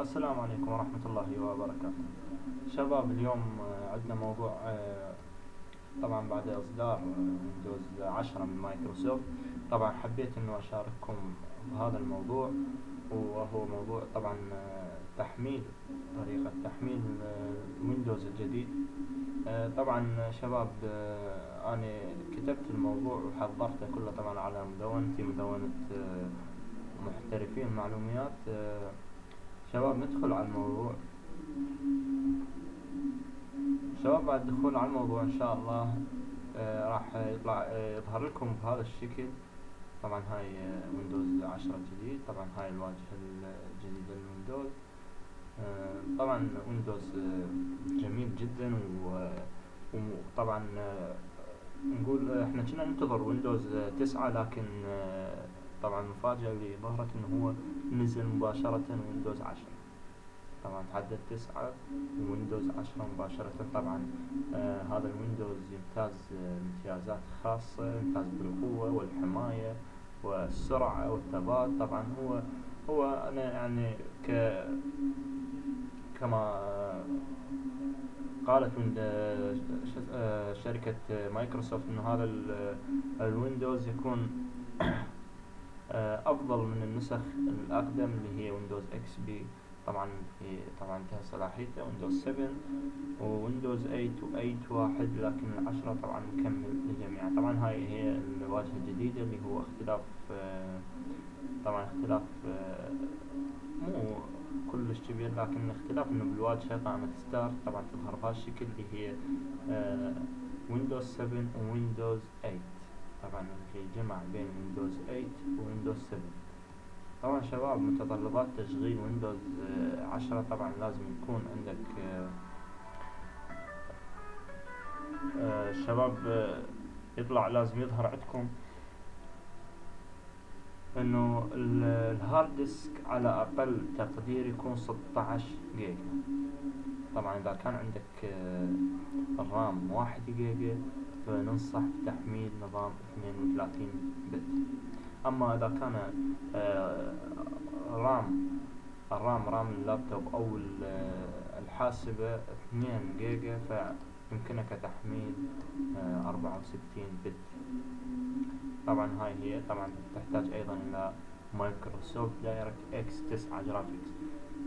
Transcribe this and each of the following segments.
السلام عليكم ورحمة الله وبركاته. شباب اليوم آه، عندنا موضوع آه، طبعا بعد إصدار ويندوز عشرة من مايكروسوفت. طبعا حبيت إنه أشارككم بهذا الموضوع وهو موضوع طبعا آه، تحميل طريقة تحميل ويندوز الجديد. طبعا شباب أنا كتبت الموضوع وحضرته كله طبعا على مدونتي مدونة محترفين معلوميات شباب ندخل على الموضوع. شباب بعد الدخول على الموضوع إن شاء الله آه راح يطلع آه يظهر لكم بهذا الشكل. طبعا هاي ويندوز عشرة جديد طبعا هاي الواجهة الجديدة للويندوز. آه طبعا ويندوز آه، جميل جدا وطبعا آه، نقول إحنا كنا ننتظر ويندوز تسعة لكن آه، طبعا المفاجأة اللي ظهرت إنه هو نزل مباشرة ويندوز عشرة. طبعا تحدد تسعة ويندوز عشرة مباشرة. طبعا آه هذا الويندوز يمتاز آه امتيازات خاصة يمتاز بالقوة والحماية والسرعة والثبات. طبعا هو هو أنا يعني ك كما قالت آه، آه، شركة مايكروسوفت إنه هذا الويندوز يكون آه، أفضل من النسخ الأقدم اللي هي ويندوز XP طبعا هي طبعا انتهى صلاحيته ويندوز 7 وويندوز 8 و8 واحد لكن العشرة طبعا مكمل للجميع. طبعا هاي هي الواجهة الجديدة اللي هو اختلاف آه، طبعا اختلاف آه، مو كلش كبير لكن اختلاف إنه بالواجهة قائمة start طبعا تظهر بهالشكل اللي هي ويندوز 7 وويندوز 8 طبعا اللي جمع بين ويندوز 8 وويندوز 7 طبعا شباب متطلبات تشغيل ويندوز آه، عشرة طبعا لازم يكون عندك آه، آه، شباب يطلع لازم يظهر عندكم إنه ال hard disk على أقل تقدير يكون 16 جيجا. طبعا إذا كان عندك ال RAM واحد جيجا فننصح بتحميل نظام 32 bit. أما إذا كان آه، RAM ال RAM RAM اللابتوب أو الحاسبة 2 جيجا فيمكنك تحميل آه، أربعة وستين bit. طبعا هاي هي. طبعا تحتاج أيضا إلى Microsoft DirectX 9 Graphics.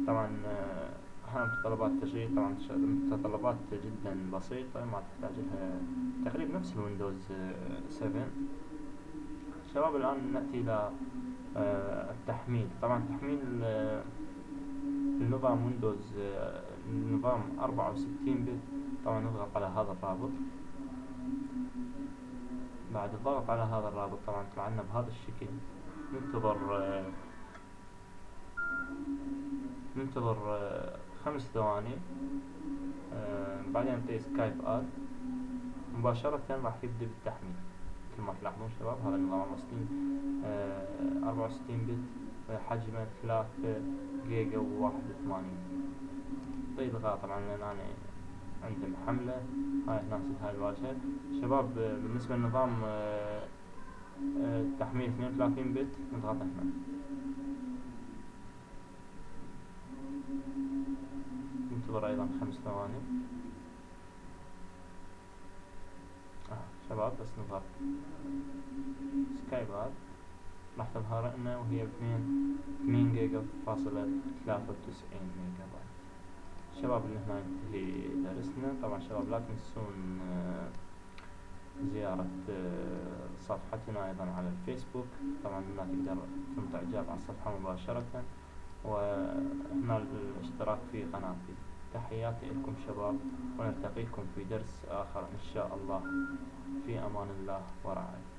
طبعا آه، هاي متطلبات التشغيل طبعا متطلبات جدا بسيطة ما تحتاج لها تقريبا نفس ال Windows 7 شباب الآن نأتي إلى آه، التحميل. طبعا تحميل آه، النظام Windows آه، أربعة وستين bit طبعا نضغط على هذا الرابط. بعد الضغط على هذا الرابط طبعا طلع لنا بهذا الشكل. ننتظر ننتظر خمس ثواني. بعدين نعطي سكايب آد. مباشرة راح يبدأ بالتحميل. ما تلاحظون شباب هذا النظام 64 أربعة وستين بت حجمه ثلاثة جيجا وواحد وثمانين. طيب طبعا لأن أنا عندي محملة هاي نفس هاي الواجهة. شباب بالنسبة للنظام آه، آه، تحميل اثنين وثلاثين بت نضغط هنا. ننتظر أيضا خمس ثواني. شباب بس نظهر سكايبات راح تظهر لنا وهي باثنين اثنين جيجا فاصلة ثلاثة وتسعين ميجا بايت. شباب اللي هنا ينتهي درسنا طبعا شباب لا تنسون آه، زيارة آه، صفحتنا أيضا على الفيسبوك. طبعا هنا تقدر تنطي إعجاب على الصفحة مباشرة. وهنا الاشتراك في قناتي. تحياتي لكم شباب ونلتقيكم في درس آخر إن شاء الله. في أمان الله ورعايته